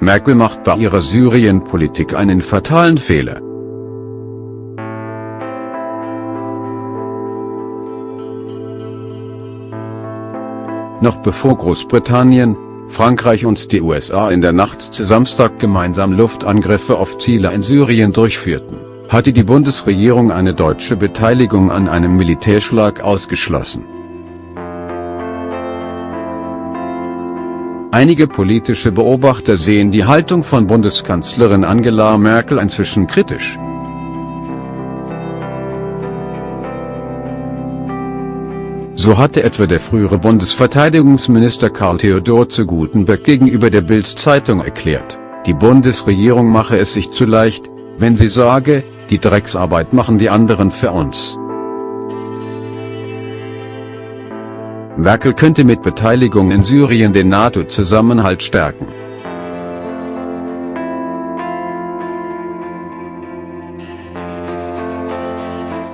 Merkel macht bei ihrer Syrien-Politik einen fatalen Fehler. Noch bevor Großbritannien, Frankreich und die USA in der Nacht zu Samstag gemeinsam Luftangriffe auf Ziele in Syrien durchführten, hatte die Bundesregierung eine deutsche Beteiligung an einem Militärschlag ausgeschlossen. Einige politische Beobachter sehen die Haltung von Bundeskanzlerin Angela Merkel inzwischen kritisch. So hatte etwa der frühere Bundesverteidigungsminister Karl Theodor zu Gutenberg gegenüber der Bild-Zeitung erklärt, die Bundesregierung mache es sich zu leicht, wenn sie sage, die Drecksarbeit machen die anderen für uns. Merkel könnte mit Beteiligung in Syrien den NATO-Zusammenhalt stärken.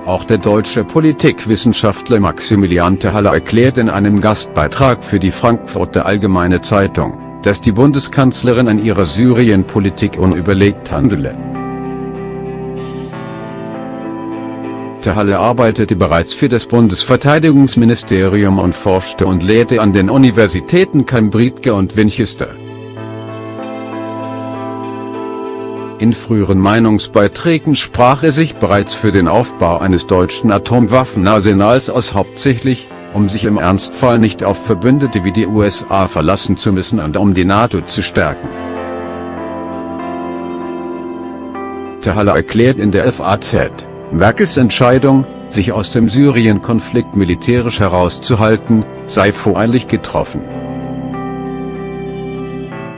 Auch der deutsche Politikwissenschaftler Maximilian Terhalle erklärt in einem Gastbeitrag für die Frankfurter Allgemeine Zeitung, dass die Bundeskanzlerin an ihrer Syrien-Politik unüberlegt handele. Terhalle arbeitete bereits für das Bundesverteidigungsministerium und forschte und lehrte an den Universitäten Cambridge und Winchester. In früheren Meinungsbeiträgen sprach er sich bereits für den Aufbau eines deutschen Atomwaffenarsenals aus hauptsächlich, um sich im Ernstfall nicht auf Verbündete wie die USA verlassen zu müssen und um die NATO zu stärken. Terhalle erklärt in der FAZ, Merkels Entscheidung, sich aus dem Syrien-Konflikt militärisch herauszuhalten, sei voreilig getroffen.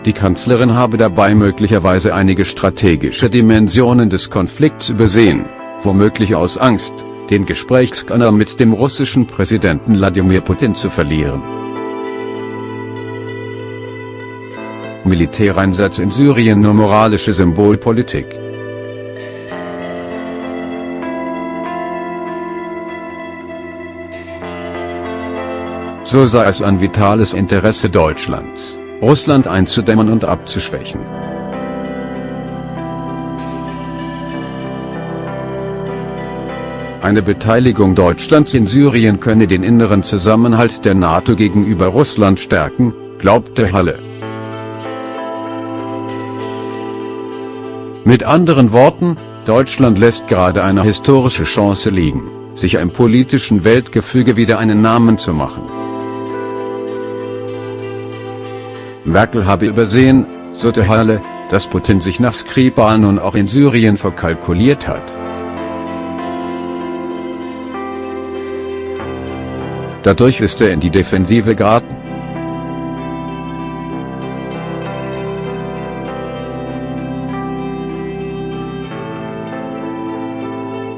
Die Kanzlerin habe dabei möglicherweise einige strategische Dimensionen des Konflikts übersehen, womöglich aus Angst, den Gesprächskanal mit dem russischen Präsidenten Wladimir Putin zu verlieren. Militäreinsatz in Syrien nur moralische Symbolpolitik. So sei es ein vitales Interesse Deutschlands. Russland einzudämmen und abzuschwächen. Eine Beteiligung Deutschlands in Syrien könne den inneren Zusammenhalt der NATO gegenüber Russland stärken, glaubte Halle. Mit anderen Worten, Deutschland lässt gerade eine historische Chance liegen, sich im politischen Weltgefüge wieder einen Namen zu machen. Merkel habe übersehen, so der Halle, dass Putin sich nach Skripal nun auch in Syrien verkalkuliert hat. Dadurch ist er in die Defensive geraten.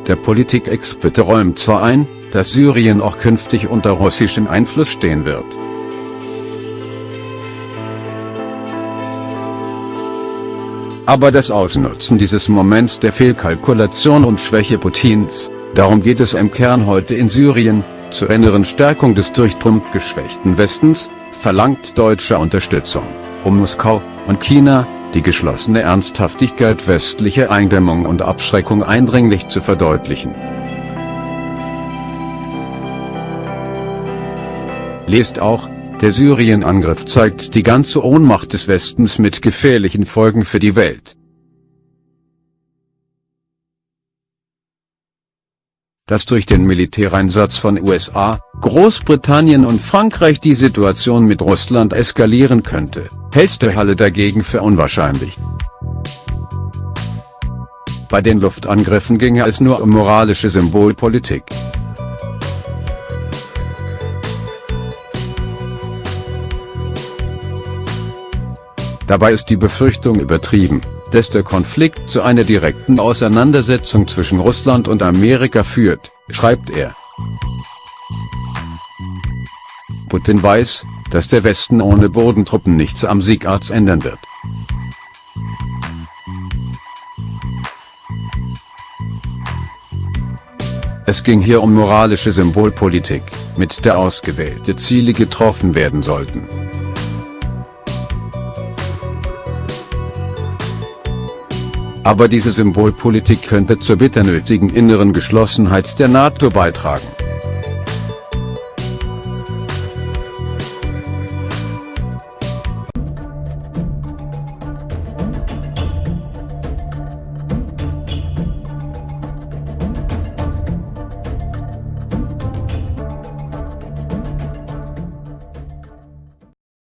Der Politikexperte räumt zwar ein, dass Syrien auch künftig unter russischem Einfluss stehen wird. Aber das Ausnutzen dieses Moments der Fehlkalkulation und Schwäche Putins, darum geht es im Kern heute in Syrien, zur inneren Stärkung des durch Trump geschwächten Westens, verlangt deutsche Unterstützung, um Moskau und China, die geschlossene Ernsthaftigkeit westlicher Eindämmung und Abschreckung eindringlich zu verdeutlichen. Lest auch, der Syrien-Angriff zeigt die ganze Ohnmacht des Westens mit gefährlichen Folgen für die Welt. Dass durch den Militäreinsatz von USA, Großbritannien und Frankreich die Situation mit Russland eskalieren könnte, hält der Halle dagegen für unwahrscheinlich. Bei den Luftangriffen ginge es nur um moralische Symbolpolitik. Dabei ist die Befürchtung übertrieben, dass der Konflikt zu einer direkten Auseinandersetzung zwischen Russland und Amerika führt, schreibt er. Putin weiß, dass der Westen ohne Bodentruppen nichts am Siegarzt ändern wird. Es ging hier um moralische Symbolpolitik, mit der ausgewählte Ziele getroffen werden sollten. Aber diese Symbolpolitik könnte zur bitter nötigen inneren Geschlossenheit der NATO beitragen.